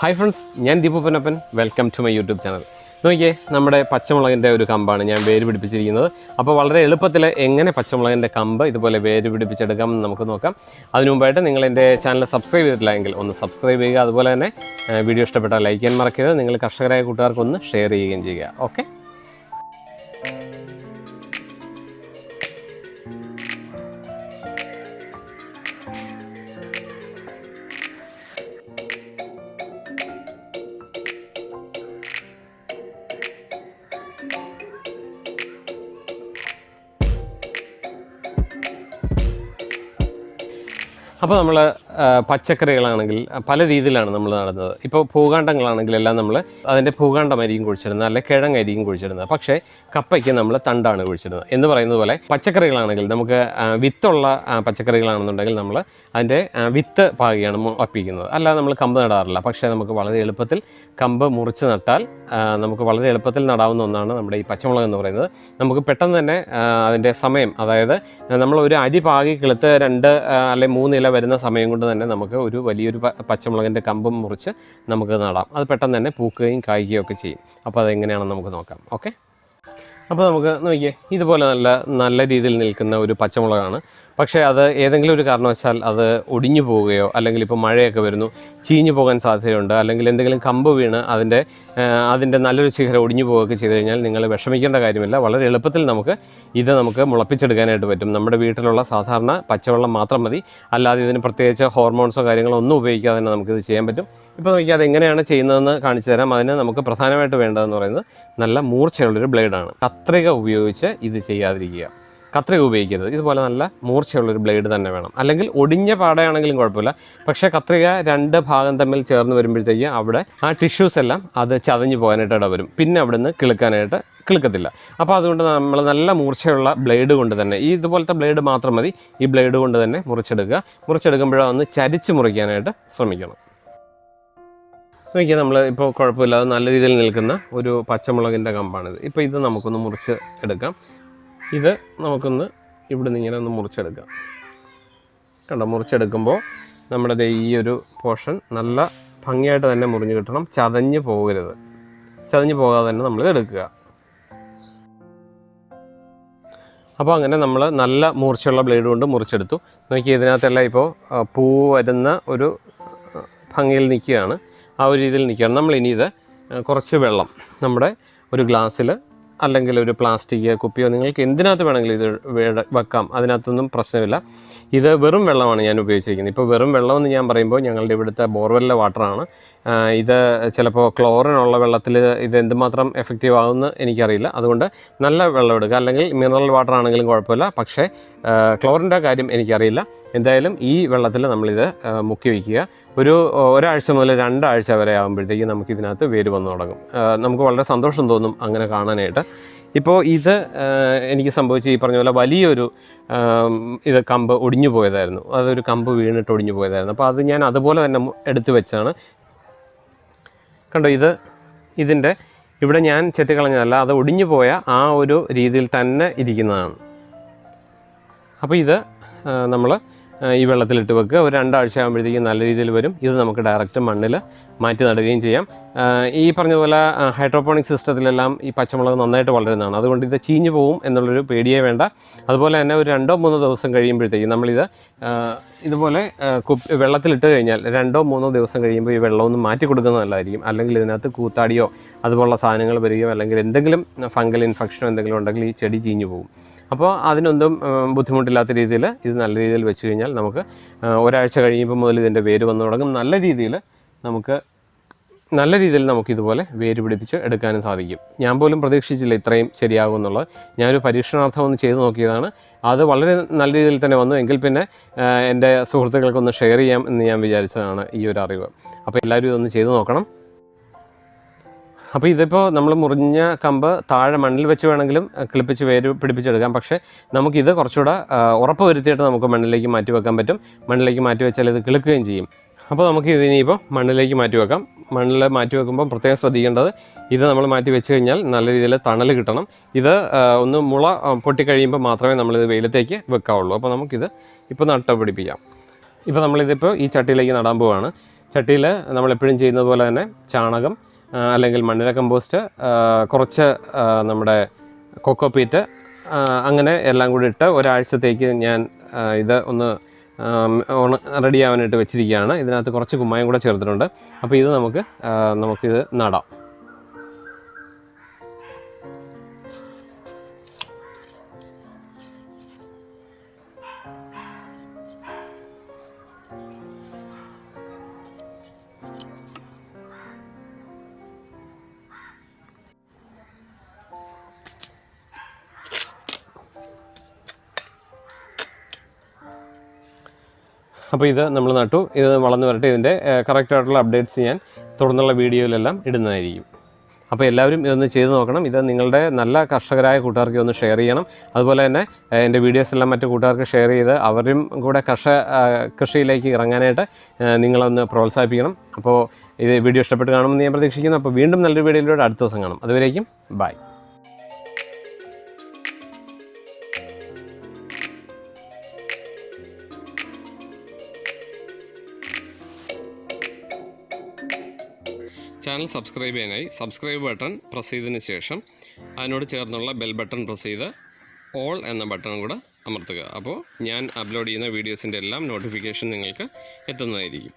Hi friends ഞാൻ Deepu Ponnappan. Welcome to my YouTube channel നോക്കിയേ നമ്മുടെ പച്ചമുളകിന്റെ ഒരു കമ്പാണ് ഞാൻ വേര് പിടിപ്പിച്ചിരിക്കുന്നത്. അപ്പോൾ വളരെ എളുപ്പത്തിൽ എങ്ങനെ പച്ചമുളകിന്റെ കമ്പ് ഇതുപോലെ വേര് പിടിപ്പിച്ചെടുക്കാം എന്ന് നമുക്ക് നോക്കാം. അതിനു മുമ്പായിട്ട് നിങ്ങൾ എന്റെ ചാനൽ സബ്സ്ക്രൈബ് ചെയ്തിട്ടില്ല എങ്കിൽ ഒന്ന് സബ്സ്ക്രൈബ് ചെയ്യുക. അതുപോലെ തന്നെ വീഡിയോ ഇഷ്ടപ്പെട്ടാൽ ലൈക്ക് ചെയ്യാൻ മറക്കരുത്. നിങ്ങൾ കർഷകരായ കൂട്ടുകാർക്കൊന്ന് ഷെയർ ചെയ്യുകയും ചെയ്യുക. ഓക്കെ അപ്പോൾ നമ്മൾ പച്ചക്കറികളാണെങ്കിൽ പല രീതിയിലാണ് നമ്മൾ നടന്നത്. ഇപ്പോൾ ഭൂകാണ്ഡങ്ങളാണെങ്കിൽ എല്ലാം നമ്മൾ അതിന്റെ ഭൂകാണ്ഡമായിരിക്കും കുഴിച്ചിരുന്നത് അല്ലെങ്കിൽ കിഴങ്ങായിരിക്കും കുഴിച്ചിരുന്നത് പക്ഷേ കപ്പയ്ക്ക് നമ്മൾ തണ്ടാണ് കുഴിച്ചിരുന്നത് എന്ന് പറയുന്നത് പോലെ പച്ചക്കറികളാണെങ്കിൽ നമുക്ക് വിത്തുള്ള പച്ചക്കറികളാണെന്നുണ്ടെങ്കിൽ നമ്മൾ അതിന്റെ വിത്ത് പാകിയാണ് ഒപ്പിക്കുന്നത് അല്ലാതെ നമ്മൾ കമ്പ് നടാറില്ല. പക്ഷേ നമുക്ക് വളരെ എളുപ്പത്തിൽ കമ്പ് മുറിച്ച് നട്ടാൽ നമുക്ക് വളരെ എളുപ്പത്തിൽ നടാവുന്ന ഒന്നാണ് നമ്മുടെ ഈ പച്ചമുളക് എന്ന് പറയുന്നത്. നമുക്ക് പെട്ടെന്ന് തന്നെ അതിന്റെ സമയം അതായത് നമ്മൾ ഒരു അരി പാകി കിളുത്ത് രണ്ട് അല്ലെങ്കിൽ മൂന്നില വരുന്ന സമയം കൊണ്ട് തന്നെ നമുക്ക് ഒരു വലിയൊരു പച്ചമുളകിന്റെ കമ്പും മുറിച്ച് നമുക്ക് നടാം. അത് പെട്ടെന്ന് തന്നെ പൂക്കുകയും കായ്ക്കുകയും ഒക്കെ ചെയ്യും. അപ്പോൾ അതെങ്ങനെയാണെന്ന് നമുക്ക് നോക്കാം. ഓക്കെ? അപ്പോൾ നമുക്ക് നോക്കിയേ ഇതുപോലെ നല്ല നല്ല രീതിയിൽ നിൽക്കുന്ന ഒരു പച്ചമുളകാണ്. പക്ഷേ അത് ഏതെങ്കിലും ഒരു കാരണവശാൽ അത് ഒടിഞ്ഞു പോവുകയോ അല്ലെങ്കിൽ ഇപ്പോൾ മഴയൊക്കെ വരുന്നു ചീഞ്ഞു പോകാൻ സാധ്യതയുണ്ട് അല്ലെങ്കിൽ എന്തെങ്കിലും കമ്പ് വീണ് അതിന്റെ അതിന്റെ നല്ലൊരു ശിഖരം ഒടിഞ്ഞു പോവുകയൊക്കെ ചെയ്തു കഴിഞ്ഞാൽ നിങ്ങൾ വിഷമിക്കേണ്ട കാര്യമില്ല. വളരെ എളുപ്പത്തിൽ നമുക്ക് ഇത് നമുക്ക് മുളപ്പിച്ചെടുക്കാനായിട്ട് പറ്റും. നമ്മുടെ വീട്ടിലുള്ള സാധാരണ പച്ചവെള്ളം മാത്രം മതി. അല്ലാതെ ഇതിന് പ്രത്യേകിച്ച് ഹോർമോൺസോ കാര്യങ്ങളോ ഒന്നും ഉപയോഗിക്കാതെ തന്നെ നമുക്കിത് ചെയ്യാൻ പറ്റും. ഇപ്പോൾ നോക്കിയാൽ അത് എങ്ങനെയാണ് ചെയ്യുന്നതെന്ന് കാണിച്ചു തരാം. അതിന് നമുക്ക് പ്രധാനമായിട്ട് വേണ്ടതെന്ന് പറയുന്നത് നല്ല മൂർച്ചയുള്ളൊരു ബ്ലേഡാണ്. കത്രിക ഉപയോഗിച്ച് ഇത് ചെയ്യാതിരിക്കുക. കത്രിക ഉപയോഗിക്കരുത്. ഇതുപോലെ നല്ല മൂർച്ചയുള്ളൊരു ബ്ലേഡ് തന്നെ വേണം. അല്ലെങ്കിൽ ഒടിഞ്ഞ പാടയാണെങ്കിലും കുഴപ്പമില്ല. പക്ഷേ കത്രിക രണ്ട് ഭാഗം തമ്മിൽ ചേർന്ന് വരുമ്പോഴത്തേക്ക് അവിടെ ആ ടിഷ്യൂസ് എല്ലാം അത് ചതഞ്ഞു പോകാനായിട്ട് ഇടവരും പിന്നെ അവിടെ നിന്ന് കിളുക്കാനായിട്ട് കിളുക്കത്തില്ല. അപ്പോൾ അതുകൊണ്ട് നമ്മൾ നല്ല മൂർച്ചയുള്ള ബ്ലേഡ് കൊണ്ട് തന്നെ ഈ ഇതുപോലത്തെ ബ്ലേഡ് മാത്രം മതി. ഈ ബ്ലേഡ് കൊണ്ട് തന്നെ മുറിച്ചെടുക്കുക. മുറിച്ചെടുക്കുമ്പോഴോ ഒന്ന് ചരിച്ച് മുറിക്കാനായിട്ട് ശ്രമിക്കണം. നോക്കിയാൽ നമ്മൾ ഇപ്പോൾ കുഴപ്പമില്ലാതെ നല്ല രീതിയിൽ നിൽക്കുന്ന ഒരു പച്ചമുളകിന്റെ കമ്പാണിത്. ഇപ്പോൾ ഇത് നമുക്കൊന്ന് മുറിച്ച് എടുക്കാം. ഇത് നമുക്കൊന്ന് ഇവിടെ നിന്ന് ഇങ്ങനെ ഒന്ന് മുറിച്ചെടുക്കാം. കണ്ടോ മുറിച്ചെടുക്കുമ്പോൾ നമ്മുടെ ഈ ഒരു പോർഷൻ നല്ല ഭംഗിയായിട്ട് തന്നെ മുറിഞ്ഞു കിട്ടണം. ചതഞ്ഞ് പോകരുത്. ചതഞ്ഞ് പോകാതെ തന്നെ നമ്മൾ എടുക്കുക. അപ്പോൾ അങ്ങനെ നമ്മൾ നല്ല മൂർച്ചയുള്ള ബ്ലേഡ് കൊണ്ട് മുറിച്ചെടുത്തു. നോക്കി ഇതിനകത്തെല്ലാം ഇപ്പോൾ പൂ വരുന്ന ഒരു ഭംഗിയിൽ നിൽക്കുകയാണ്. ആ ഒരു രീതിയിൽ നിൽക്കുകയാണ്. നമ്മൾ ഇനി ഇത് കുറച്ച് വെള്ളം നമ്മുടെ ഒരു ഗ്ലാസ്സിൽ അല്ലെങ്കിൽ ഒരു പ്ലാസ്റ്റിക് കുപ്പിയോ നിങ്ങൾക്ക് എന്തിനകത്ത് വേണമെങ്കിലും ഇത് വെക്കാം. അതിനകത്തൊന്നും പ്രശ്നമില്ല. ഇത് വെറും വെള്ളമാണ് ഞാൻ ഉപയോഗിച്ചിരിക്കുന്നത്. ഇപ്പോൾ വെറും വെള്ളം എന്ന് ഞാൻ പറയുമ്പോൾ ഞങ്ങളുടെ ഇവിടുത്തെ ബോർവെല്ലിലെ വാട്ടറാണ്. ഇത് ചിലപ്പോൾ ക്ലോറിനുള്ള വെള്ളത്തിൽ ഇത് എന്തുമാത്രം എഫക്റ്റീവ് ആകുമെന്ന് എനിക്കറിയില്ല. അതുകൊണ്ട് നല്ല വെള്ളം എടുക്കുക. അല്ലെങ്കിൽ മിനറൽ വാട്ടർ ആണെങ്കിലും കുഴപ്പമില്ല. പക്ഷേ ക്ലോറിന്റെ കാര്യം എനിക്കറിയില്ല. എന്തായാലും ഈ വെള്ളത്തിൽ നമ്മളിത് മുക്കി വയ്ക്കുക. ഒരു ഒരാഴ്ച മുതൽ രണ്ടാഴ്ച വരെ ആകുമ്പോഴത്തേക്കും നമുക്കിതിനകത്ത് വേര് വന്നു തുടങ്ങും. നമുക്ക് വളരെ സന്തോഷം തോന്നും അങ്ങനെ കാണാനായിട്ട്. ഇപ്പോൾ ഇത് എനിക്ക് സംഭവിച്ച ഈ പറഞ്ഞ പോലെ വലിയൊരു ഇത് കമ്പ് ഒടിഞ്ഞു പോയതായിരുന്നു. അതൊരു കമ്പ് വീണിട്ട് ഒടിഞ്ഞു പോയതായിരുന്നു. അപ്പോൾ അത് ഞാൻ അതുപോലെ തന്നെ എടുത്തു വെച്ചാണ്. കണ്ടോ ഇത്? ഇതിന്റെ ഇവിടെ ഞാൻ ചെത്തിക്കളഞ്ഞതല്ല അത് ഒടിഞ്ഞു പോയ ആ ഒരു രീതിയിൽ തന്നെ ഇരിക്കുന്നതാണ്. അപ്പോൾ ഇത് നമ്മൾ ഈ വെള്ളത്തിലിട്ട് വെക്കുക. ഒരു രണ്ടാഴ്ച ആകുമ്പോഴത്തേക്കും നല്ല രീതിയിൽ വരും. ഇത് നമുക്ക് ഡയറക്റ്റ് മണ്ണിൽ മാറ്റി നടുകയും ചെയ്യാം. ഈ പറഞ്ഞതുപോലെ പോലെ ഹൈഡ്രോപോണിക് സിസ്റ്റത്തിലെല്ലാം ഈ പച്ചമുളക് നന്നായിട്ട് വളരുന്നതാണ്. അതുകൊണ്ട് ഇത് ചീഞ്ഞു പോകും എന്നുള്ളൊരു പേടിയേ വേണ്ട. അതുപോലെ തന്നെ ഒരു രണ്ടോ മൂന്നോ ദിവസം കഴിയുമ്പോഴത്തേക്കും നമ്മളിത് ഇതുപോലെ കുപ്പി വെള്ളത്തിലിട്ട് കഴിഞ്ഞാൽ രണ്ടോ മൂന്നോ ദിവസം കഴിയുമ്പോൾ ഈ വെള്ളമൊന്നും മാറ്റി കൊടുക്കുന്നത് നല്ലതായിരിക്കും. അല്ലെങ്കിൽ ഇതിനകത്ത് കൂത്താടിയോ അതുപോലുള്ള സാധനങ്ങൾ വരികയോ അല്ലെങ്കിൽ എന്തെങ്കിലും ഫംഗൽ ഇൻഫെക്ഷനോ എന്തെങ്കിലും ഉണ്ടെങ്കിൽ ഈ ചെടി ചീഞ്ഞു പോകും അപ്പോൾ അതിനൊന്നും ബുദ്ധിമുട്ടില്ലാത്ത രീതിയിൽ ഇത് നല്ല രീതിയിൽ വെച്ച് കഴിഞ്ഞാൽ നമുക്ക് ഒരാഴ്ച കഴിയുമ്പോൾ മുതൽ ഇതിന്റെ വേര് വന്നു തുടങ്ങും. നല്ല രീതിയിൽ നമുക്ക് നല്ല രീതിയിൽ നമുക്കിതുപോലെ വേര് പിടിപ്പിച്ച് എടുക്കാനും സാധിക്കും. ഞാൻ പോലും പ്രതീക്ഷിച്ചില്ല ഇത്രയും ശരിയാകും എന്നുള്ളത്. ഞാനൊരു പരീക്ഷണാർത്ഥം ഒന്ന് ചെയ്തു നോക്കിയതാണ്. അത് വളരെ നല്ല രീതിയിൽ തന്നെ വന്നു. എങ്കിൽ പിന്നെ എന്റെ സുഹൃത്തുക്കൾക്കൊന്ന് ഷെയർ ചെയ്യാം എന്ന് ഞാൻ വിചാരിച്ചതാണ് ഈ ഒരു അറിവ്. അപ്പോൾ എല്ലാവരും ഇതൊന്ന് ചെയ്തു നോക്കണം. അപ്പോൾ ഇതിപ്പോൾ നമ്മൾ മുറിഞ്ഞ കമ്പ് താഴെ മണ്ണിൽ വെച്ച് വേണമെങ്കിലും കിളിപ്പിച്ച് വേര് പിടിപ്പിച്ചെടുക്കാം. പക്ഷേ നമുക്കിത് കുറച്ചുകൂടെ ഉറപ്പ് വരുത്തിയിട്ട് നമുക്ക് മണ്ണിലേക്ക് മാറ്റി വെക്കാൻ പറ്റും. മണ്ണിലേക്ക് മാറ്റി വെച്ചാൽ ഇത് കിളുക്കുകയും ചെയ്യും. അപ്പോൾ നമുക്ക് ഇതിനിപ്പോൾ മണ്ണിലേക്ക് മാറ്റി വെക്കാം. മണ്ണിൽ മാറ്റി വെക്കുമ്പോൾ പ്രത്യേകം ശ്രദ്ധിക്കേണ്ടത് ഇത് നമ്മൾ മാറ്റി വെച്ച് കഴിഞ്ഞാൽ നല്ല രീതിയിൽ തണൽ കിട്ടണം. ഇത് ഒന്ന് മുള പൊട്ടിക്കഴിയുമ്പോൾ മാത്രമേ നമ്മളിത് വെയിലത്തേക്ക് വെക്കാവുള്ളൂ. അപ്പോൾ നമുക്കിത് ഇപ്പോൾ നട്ട പിടിപ്പിക്കാം. ഇപ്പോൾ നമ്മളിതിപ്പോൾ ഈ ചട്ടിയിലേക്ക് നടാൻ പോവുകയാണ് ചട്ടിയിൽ നമ്മളെപ്പോഴും ചെയ്യുന്നത് പോലെ തന്നെ ചാണകം അല്ലെങ്കിൽ മണ്ണിര കമ്പോസ്റ്റ് കുറച്ച് നമ്മുടെ കൊക്കോ പീറ്റ് അങ്ങനെ എല്ലാം കൂടി ഇട്ട് ഒരാഴ്ചത്തേക്ക് ഞാൻ ഇത് ഒന്ന് റെഡി ആവാനായിട്ട് വെച്ചിരിക്കുകയാണ്. ഇതിനകത്ത് കുറച്ച് കുമ്മായം കൂടെ ചേർത്തിട്ടുണ്ട്. അപ്പോൾ ഇത് നമുക്ക് നമുക്കിത് നടാം. അപ്പോൾ ഇത് നമ്മൾ നട്ടു. ഇത് വളർന്നു വരട്ടെ. ഇതിന്റെ കറക്റ്റായിട്ടുള്ള അപ്ഡേറ്റ്സ് ഞാൻ തുടർന്നുള്ള വീഡിയോയിലെല്ലാം ഇടുന്നതായിരിക്കും. അപ്പോൾ എല്ലാവരും ഇതൊന്ന് ചെയ്ത് നോക്കണം. ഇത് നിങ്ങളുടെ നല്ല കർഷകരായ കൂട്ടുകാർക്ക് ഒന്ന് ഷെയർ ചെയ്യണം. അതുപോലെ തന്നെ എന്റെ വീഡിയോസ് എല്ലാം മറ്റു കൂട്ടുകാർക്ക് ഷെയർ ചെയ്ത് അവരും കൂടെ കർഷ കൃഷിയിലേക്ക് ഇറങ്ങാനായിട്ട് നിങ്ങളൊന്ന് പ്രോത്സാഹിപ്പിക്കണം. അപ്പോൾ ഇത് വീഡിയോ ഇഷ്ടപ്പെട്ട് കാണുമെന്ന് ഞാൻ പ്രതീക്ഷിക്കുന്നു. അപ്പോൾ വീണ്ടും നല്ലൊരു വീഡിയോയിലൂടെ അടുത്ത ദിവസം കാണും. അതുവരേക്കും ബൈ ചാനൽ സബ്സ്ക്രൈബ് ചെയ്യാനായി സബ്സ്ക്രൈബ് ബട്ടൺ പ്രസ് ചെയ്തതിന് ശേഷം അതിനോട് ചേർന്നുള്ള ബെൽ ബട്ടൺ പ്രസ് ചെയ്ത് ഓൾ എന്ന ബട്ടണും കൂടെ അമർത്തുക. അപ്പോൾ ഞാൻ അപ്ലോഡ് ചെയ്യുന്ന വീഡിയോസിന്റെ എല്ലാം നോട്ടിഫിക്കേഷൻ നിങ്ങൾക്ക് എത്തുന്നതായിരിക്കും.